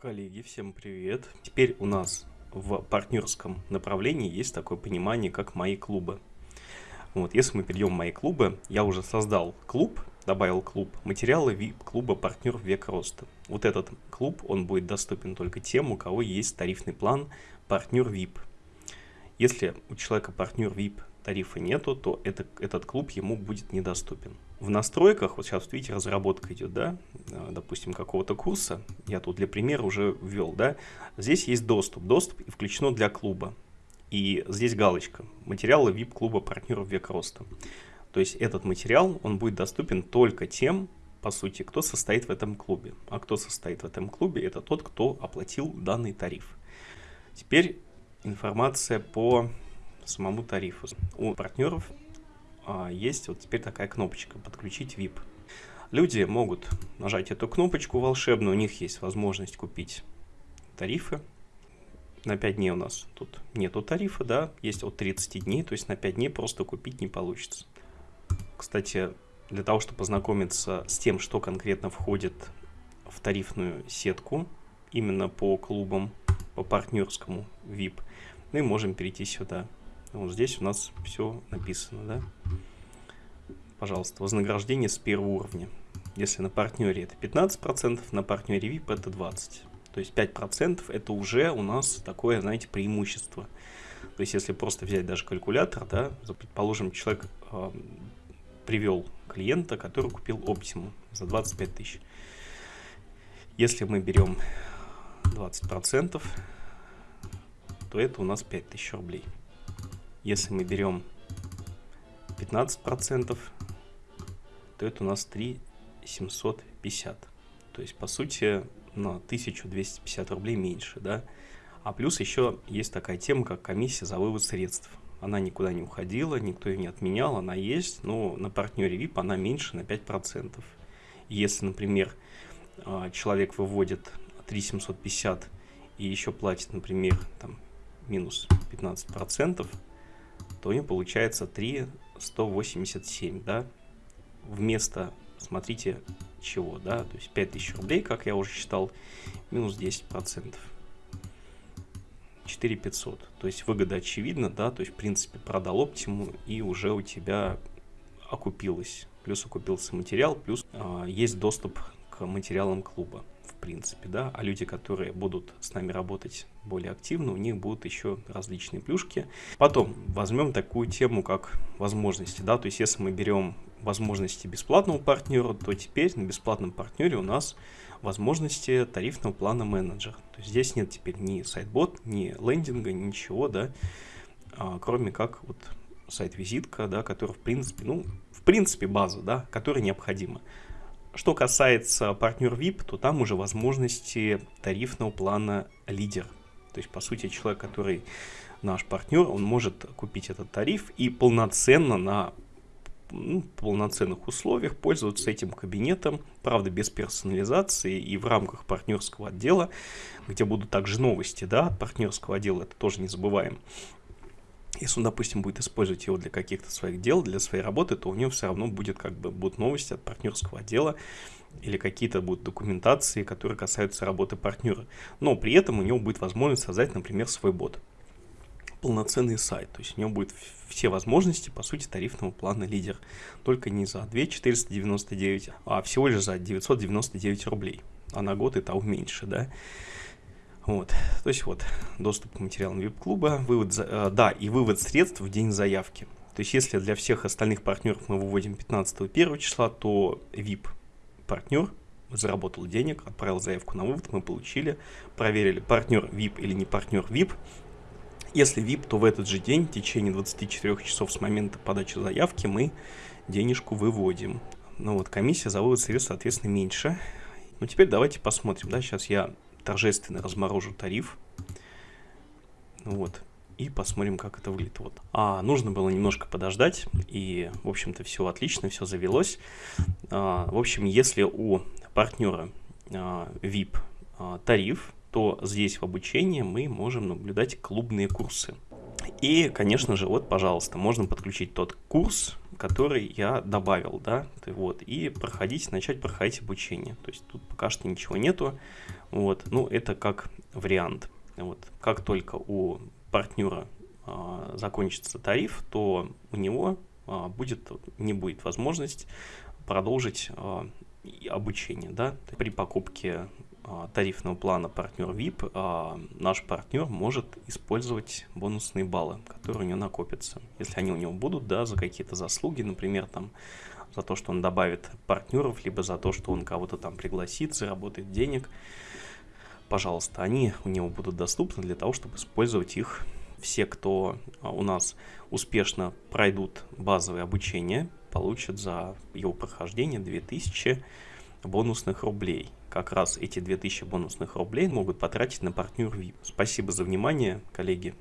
Коллеги, всем привет! Теперь у нас в партнерском направлении есть такое понимание, как мои клубы. Вот, если мы перейдем в мои клубы, я уже создал клуб, добавил клуб материалы VIP клуба партнер век роста. Вот этот клуб, он будет доступен только тем, у кого есть тарифный план партнер VIP. Если у человека партнер VIP тарифа нету, то это, этот клуб ему будет недоступен. В настройках, вот сейчас, видите, разработка идет, да, а, допустим, какого-то курса, я тут для примера уже ввел, да, здесь есть доступ, доступ включено для клуба, и здесь галочка, материалы VIP-клуба партнеров век роста. То есть этот материал, он будет доступен только тем, по сути, кто состоит в этом клубе. А кто состоит в этом клубе, это тот, кто оплатил данный тариф. Теперь информация по самому тарифу. У партнеров есть вот теперь такая кнопочка «Подключить VIP». Люди могут нажать эту кнопочку волшебную, у них есть возможность купить тарифы. На 5 дней у нас тут нету тарифа, да, есть от 30 дней, то есть на 5 дней просто купить не получится. Кстати, для того, чтобы познакомиться с тем, что конкретно входит в тарифную сетку, именно по клубам, по партнерскому VIP, мы можем перейти сюда. Вот здесь у нас все написано, да. Пожалуйста, вознаграждение с первого уровня. Если на партнере это 15%, на партнере VIP это 20%. То есть 5% это уже у нас такое, знаете, преимущество. То есть если просто взять даже калькулятор, да, предположим, человек э, привел клиента, который купил Optimum за 25 тысяч. Если мы берем 20%, то это у нас 5000 рублей. Если мы берем 15%, то это у нас 3750. То есть, по сути, на 1250 рублей меньше, да. А плюс еще есть такая тема, как комиссия за вывод средств. Она никуда не уходила, никто ее не отменял, она есть, но на партнере VIP она меньше на 5%. Если, например, а, человек выводит 3750 и еще платит, например, там, минус 15%, то него получается 3,187, да, вместо, смотрите, чего, да, то есть 5000 рублей, как я уже считал, минус 10%. 4500, то есть выгода очевидна, да, то есть в принципе продал оптиму и уже у тебя окупилось, плюс окупился материал, плюс э, есть доступ к материалам клуба принципе, да, а люди, которые будут с нами работать более активно, у них будут еще различные плюшки. Потом возьмем такую тему, как возможности, да, то есть если мы берем возможности бесплатного партнера, то теперь на бесплатном партнере у нас возможности тарифного плана менеджер. То есть здесь нет теперь ни сайт-бот, ни лендинга, ничего, да, а, кроме как вот сайт-визитка, да, который в принципе, ну, в принципе база, да, которая необходима. Что касается партнер VIP, то там уже возможности тарифного плана лидер. То есть, по сути, человек, который наш партнер, он может купить этот тариф и полноценно на ну, полноценных условиях пользоваться этим кабинетом, правда, без персонализации и в рамках партнерского отдела, где будут также новости, да, от партнерского отдела, это тоже не забываем. Если он, допустим, будет использовать его для каких-то своих дел, для своей работы, то у него все равно будет как бы будут новости от партнерского отдела или какие-то будут документации, которые касаются работы партнера. Но при этом у него будет возможность создать, например, свой бот. Полноценный сайт. То есть у него будет все возможности, по сути, тарифного плана лидер. Только не за 2 499, а всего лишь за 999 рублей. А на год и того меньше, да. Вот, то есть вот, доступ к материалам VIP-клуба, вывод, э, да, и вывод средств в день заявки. То есть если для всех остальных партнеров мы выводим 15 1 числа, то VIP-партнер заработал денег, отправил заявку на вывод, мы получили, проверили, партнер VIP или не партнер VIP. Если VIP, то в этот же день, в течение 24 часов с момента подачи заявки, мы денежку выводим. Ну вот, комиссия за вывод средств, соответственно, меньше. Ну теперь давайте посмотрим, да, сейчас я торжественно разморожу тариф. Вот. И посмотрим, как это выглядит. Вот. А нужно было немножко подождать. И, в общем-то, все отлично, все завелось. А, в общем, если у партнера а, VIP а, тариф, то здесь в обучении мы можем наблюдать клубные курсы. И, конечно же, вот, пожалуйста, можно подключить тот курс, который я добавил, да, вот, и проходить, начать проходить обучение. То есть тут пока что ничего нету, вот, ну, это как вариант. Вот, как только у партнера а, закончится тариф, то у него а, будет, не будет возможность продолжить а, обучение, да, при покупке тарифного плана партнер VIP а, наш партнер может использовать бонусные баллы, которые у него накопятся. Если они у него будут, да, за какие-то заслуги, например, там, за то, что он добавит партнеров, либо за то, что он кого-то там пригласит, заработает денег, пожалуйста, они у него будут доступны для того, чтобы использовать их все, кто а, у нас успешно пройдут базовое обучение, получат за его прохождение 2000 бонусных рублей. Как раз эти 2000 бонусных рублей могут потратить на партнер VIP. Спасибо за внимание, коллеги.